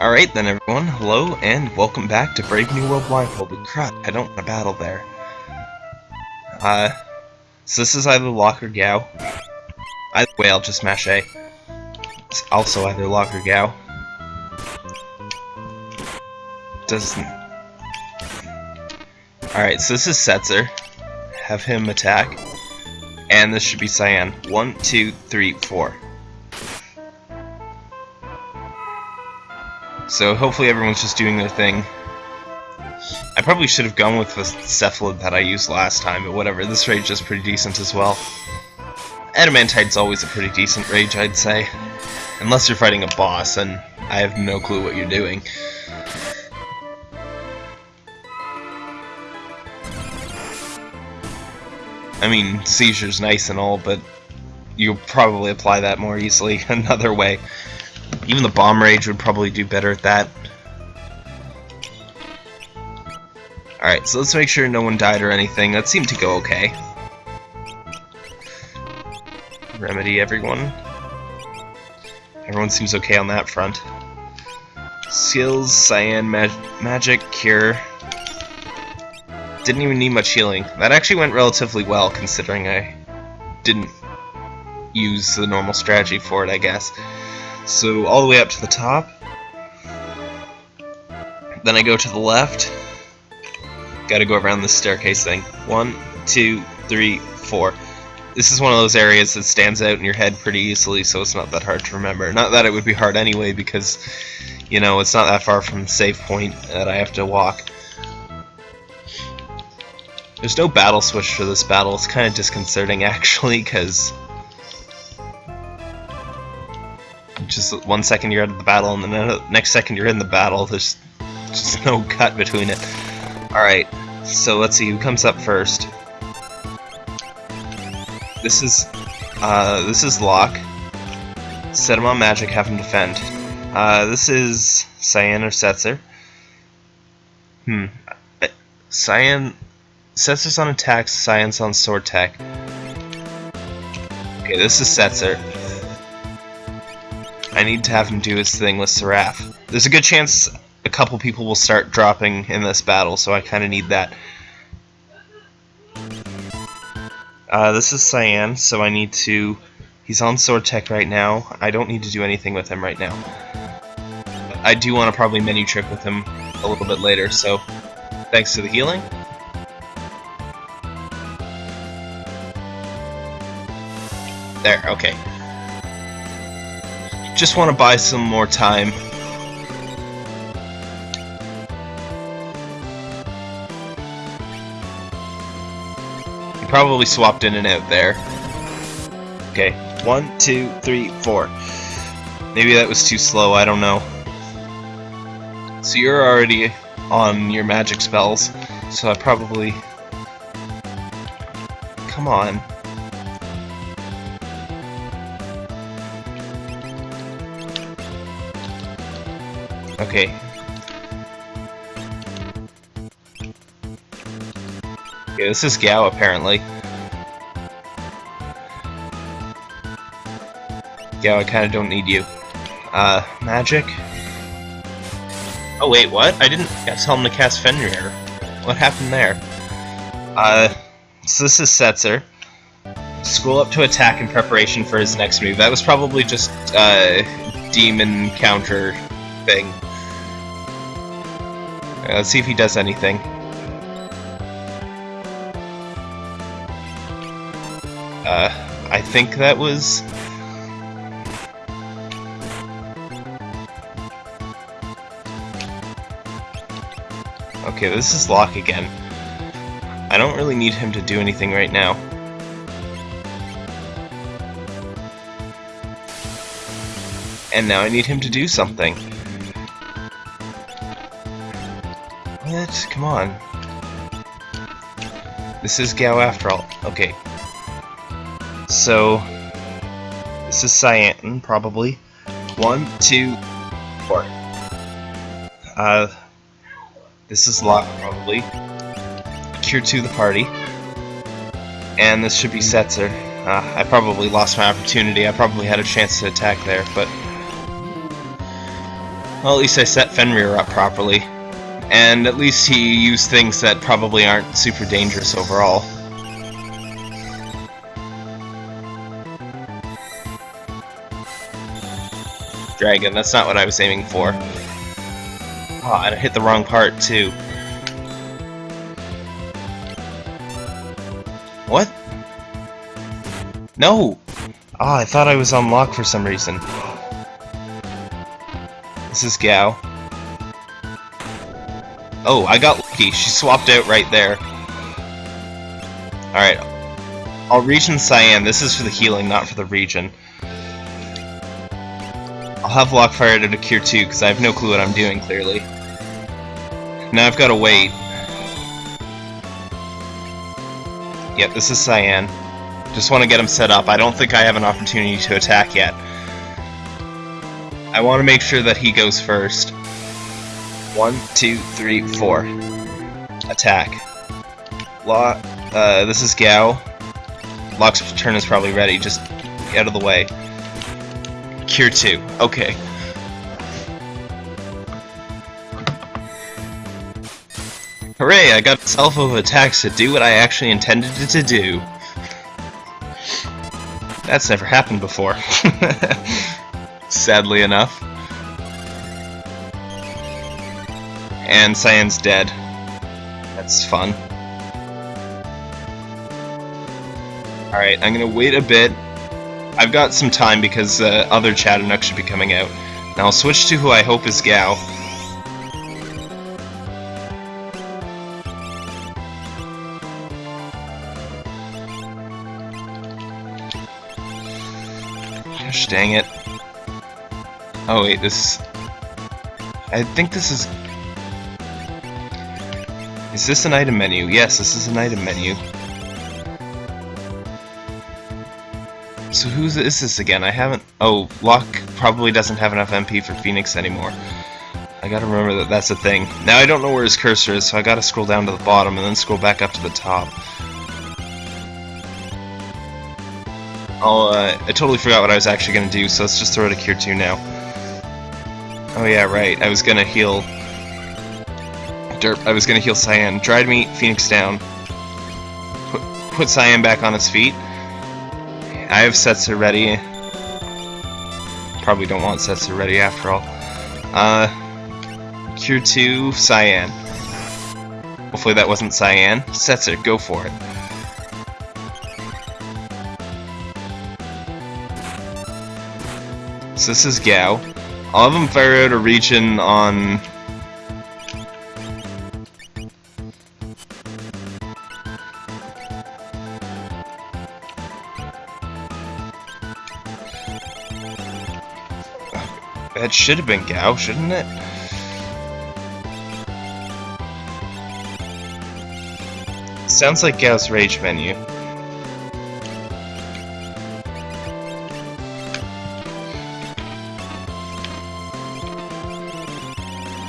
Alright then everyone, hello and welcome back to Brave New World Blindfolded. Crap, I don't want to battle there. Uh, so this is either Locke or Gau. Either way, I'll just mash A. It's also either Locke or Gau. Doesn't... Alright, so this is Setzer. Have him attack. And this should be Cyan. One, two, three, four. So hopefully everyone's just doing their thing. I probably should have gone with the Cephalid that I used last time, but whatever, this rage is pretty decent as well. Adamantite's always a pretty decent rage, I'd say. Unless you're fighting a boss, and I have no clue what you're doing. I mean, Seizure's nice and all, but you'll probably apply that more easily another way. Even the Bomb Rage would probably do better at that. Alright, so let's make sure no one died or anything. That seemed to go okay. Remedy everyone. Everyone seems okay on that front. Skills, Cyan, mag Magic, Cure. Didn't even need much healing. That actually went relatively well, considering I didn't use the normal strategy for it, I guess. So all the way up to the top. Then I go to the left. Gotta go around this staircase thing. One, two, three, four. This is one of those areas that stands out in your head pretty easily, so it's not that hard to remember. Not that it would be hard anyway, because, you know, it's not that far from the save point that I have to walk. There's no battle switch for this battle. It's kind of disconcerting, actually, because just one second you're out of the battle, and the next second you're in the battle. There's just no cut between it. Alright, so let's see who comes up first. This is, uh, this is Locke. Set him on magic, have him defend. Uh, this is Cyan or Setzer. Hmm. Cyan, Setzer's on attack, Cyan's on sword tech. Okay, this is Setzer. I need to have him do his thing with Seraph. There's a good chance a couple people will start dropping in this battle, so I kind of need that. Uh, this is Cyan, so I need to... He's on Sword Tech right now. I don't need to do anything with him right now. I do want to probably menu trick with him a little bit later, so thanks to the healing. There, okay. Just want to buy some more time. You probably swapped in and out there. Okay, one, two, three, four. Maybe that was too slow, I don't know. So you're already on your magic spells, so I probably... Come on. Okay. Okay, this is Gau apparently. Gau, I kinda don't need you. Uh, magic? Oh wait, what? I didn't tell him to cast Fenrir. What happened there? Uh, so this is Setzer. Scroll up to attack in preparation for his next move. That was probably just, uh, demon counter thing. Let's see if he does anything. Uh, I think that was... Okay, this is Locke again. I don't really need him to do anything right now. And now I need him to do something. What? Come on. This is Gau after all. Okay. So, this is Cyan, probably. One, two, four. Uh, this is Locke, probably. Cure to the party. And this should be Setzer. Uh, I probably lost my opportunity. I probably had a chance to attack there, but... Well, at least I set Fenrir up properly. And at least he used things that probably aren't super dangerous overall. Dragon, that's not what I was aiming for. Oh, and I hit the wrong part, too. What? No! Ah, oh, I thought I was on Locke for some reason. This is Gau. Oh, I got lucky. She swapped out right there. Alright. I'll region Cyan. This is for the healing, not for the region. I'll have Lockfire to Cure 2, because I have no clue what I'm doing, clearly. Now I've got to wait. Yep, this is Cyan. Just want to get him set up. I don't think I have an opportunity to attack yet. I want to make sure that he goes first. One, two, three, four. Attack. Law. Uh, this is Gau. Locke's turn is probably ready. Just out of the way. Cure 2. Okay. Hooray, I got self of attacks to do what I actually intended it to do. That's never happened before. Sadly enough. And Cyan's dead. That's fun. Alright, I'm gonna wait a bit I've got some time because uh, other Chadarnook should be coming out. Now I'll switch to who I hope is Gau. Gosh dang it. Oh wait, this... I think this is... Is this an item menu? Yes, this is an item menu. So who is this again? I haven't... Oh, Locke probably doesn't have enough MP for Phoenix anymore. I gotta remember that that's a thing. Now I don't know where his cursor is, so I gotta scroll down to the bottom and then scroll back up to the top. Oh, uh, I totally forgot what I was actually gonna do, so let's just throw it a Cure 2 now. Oh yeah, right, I was gonna heal... Derp, I was gonna heal Cyan. Dried meat, Phoenix down. Put, put Cyan back on its feet. I have Setzer ready. Probably don't want Setzer ready after all. Uh, Cure 2, Cyan. Hopefully that wasn't Cyan. Setzer, go for it. So this is Gau. I'll have him fire out a region on should have been Gau, shouldn't it? Sounds like Gau's rage menu.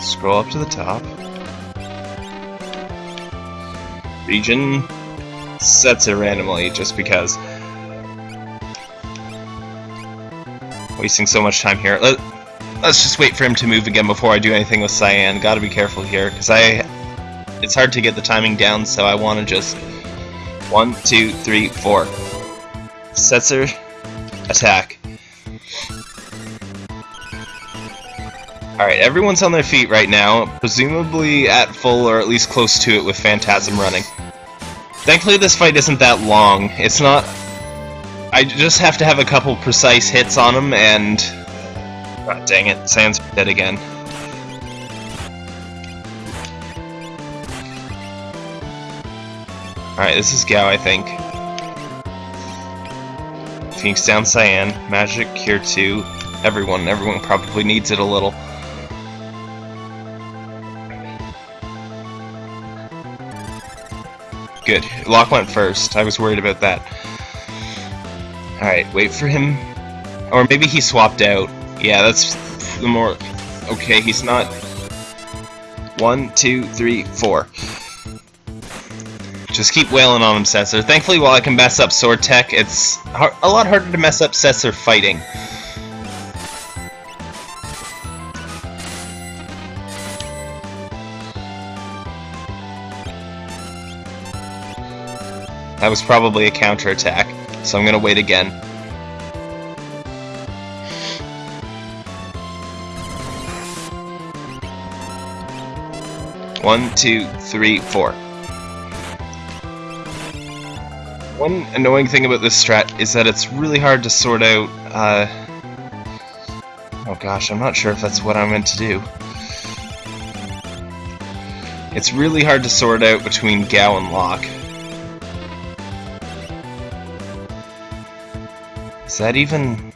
Scroll up to the top. Region sets it randomly just because. Wasting so much time here. Let Let's just wait for him to move again before I do anything with Cyan. Gotta be careful here, because I... It's hard to get the timing down, so I want to just... One, two, three, four. Setzer, attack. Alright, everyone's on their feet right now, presumably at full or at least close to it with Phantasm running. Thankfully this fight isn't that long. It's not... I just have to have a couple precise hits on him, and God dang it, Sans dead again. Alright, this is Gau, I think. Phoenix down Cyan, Magic, Cure 2, everyone, everyone probably needs it a little. Good. Locke went first. I was worried about that. Alright, wait for him. Or maybe he swapped out. Yeah, that's the more... Okay, he's not... One, two, three, four. Just keep wailing on him, Setzer. Thankfully, while I can mess up Sword Tech, it's a lot harder to mess up Setzer fighting. That was probably a counterattack, so I'm gonna wait again. One, two, three, four. One annoying thing about this strat is that it's really hard to sort out, uh... Oh gosh, I'm not sure if that's what I'm meant to do. It's really hard to sort out between Gau and Locke. Is that even...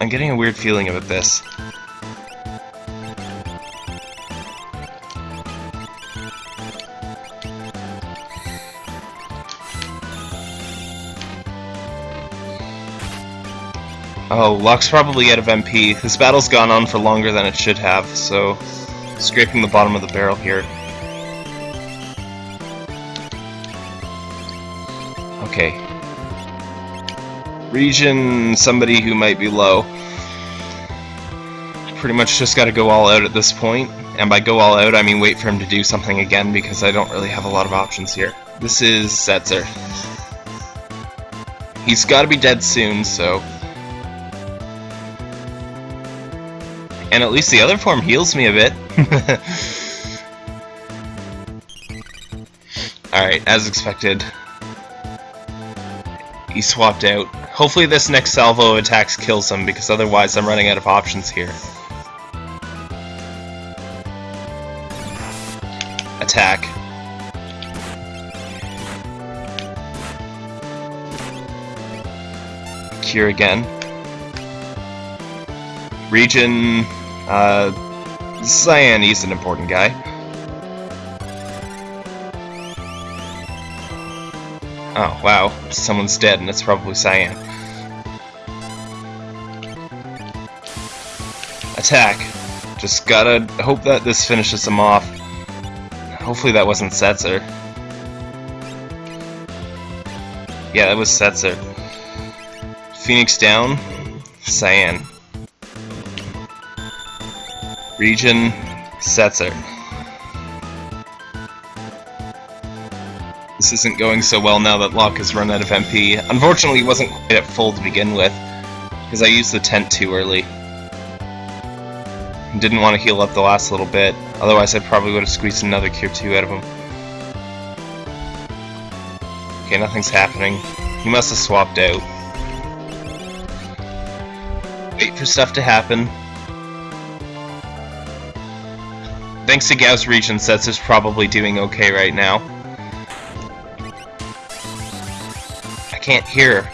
I'm getting a weird feeling about this. Oh, Locke's probably out of MP. This battle's gone on for longer than it should have, so... Scraping the bottom of the barrel here. Okay. Region, somebody who might be low. Pretty much just gotta go all out at this point. And by go all out, I mean wait for him to do something again, because I don't really have a lot of options here. This is Setzer. He's gotta be dead soon, so... And at least the other form heals me a bit. Alright, as expected. He swapped out. Hopefully this next salvo attacks kills him, because otherwise I'm running out of options here. Attack. Cure again. Region uh, Cyan, he's an important guy. Oh, wow. Someone's dead, and it's probably Cyan. Attack. Just gotta hope that this finishes him off. Hopefully that wasn't Setzer. Yeah, that was Setzer. Phoenix down. Cyan. Region Setzer. This isn't going so well now that Locke has run out of MP. Unfortunately, he wasn't quite at full to begin with, because I used the tent too early. Didn't want to heal up the last little bit, otherwise I probably would have squeezed another Cure 2 out of him. Okay, nothing's happening. He must have swapped out. Wait for stuff to happen. Thanks to Gau's Region Sets is probably doing okay right now. I can't hear.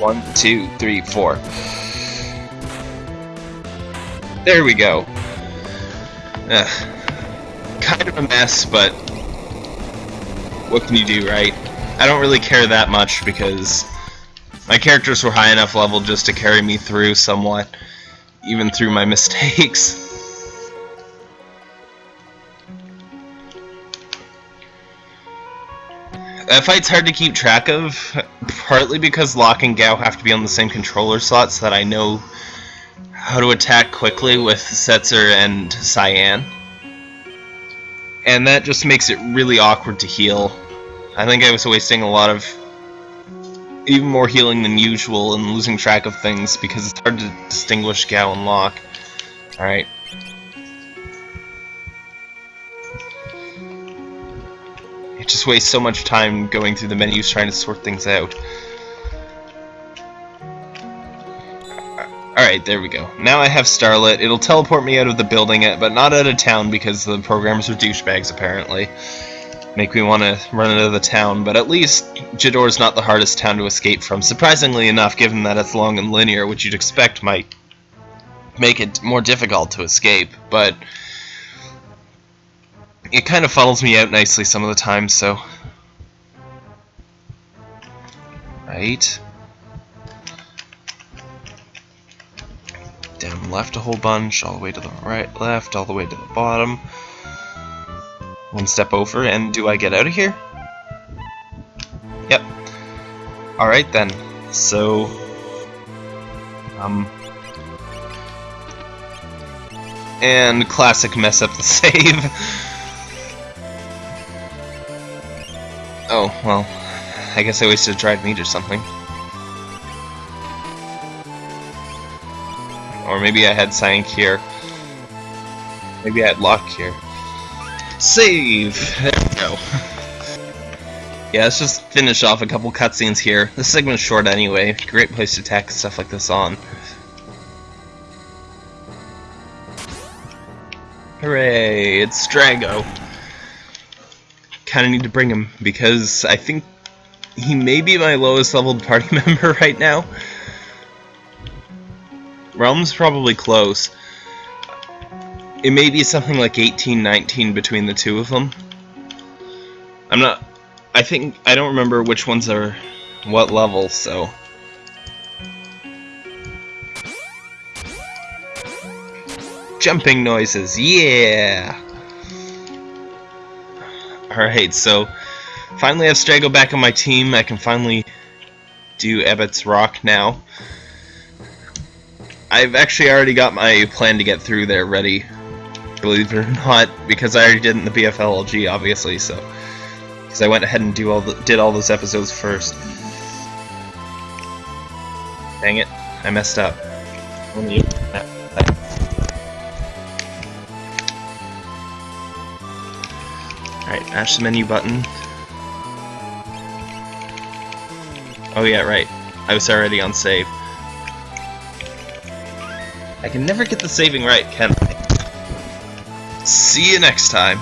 One, two, three, four. There we go. Ugh. Kind of a mess, but what can you do, right? I don't really care that much because my characters were high enough level just to carry me through somewhat, even through my mistakes. That fight's hard to keep track of, partly because Locke and Gau have to be on the same controller slot so that I know how to attack quickly with Setzer and Cyan. And that just makes it really awkward to heal. I think I was wasting a lot of even more healing than usual and losing track of things because it's hard to distinguish Gau and Locke. Alright, just wastes so much time going through the menus trying to sort things out. Alright, there we go. Now I have Starlet. It'll teleport me out of the building, uh, but not out of town because the programmers are douchebags, apparently. Make me want to run out of the town, but at least Jidoor's not the hardest town to escape from. Surprisingly enough, given that it's long and linear, which you'd expect might make it more difficult to escape, but it kind of funnels me out nicely some of the time, so... Right. Down left a whole bunch, all the way to the right, left, all the way to the bottom. One step over, and do I get out of here? Yep. Alright then, so... Um... And classic mess up the save. Oh, well, I guess I wasted a dried meat or something. Or maybe I had Cyan here. Maybe I had Locke here. Save! There we go. yeah, let's just finish off a couple cutscenes here. This segment's short anyway. Great place to tack stuff like this on. Hooray! It's Strago. Kinda need to bring him because I think he may be my lowest leveled party member right now. Relm's probably close. It may be something like 18, 19 between the two of them. I'm not... I think... I don't remember which ones are what level, so... Jumping noises, yeah! Alright, so... Finally I have Strago back on my team, I can finally do Ebot's Rock now. I've actually already got my plan to get through there ready believe it or not, because I already did in the BFLLG, obviously, so... Because I went ahead and do all the, did all those episodes first. Dang it, I messed up. Alright, mash the menu button. Oh yeah, right. I was already on save. I can never get the saving right, can I? See you next time.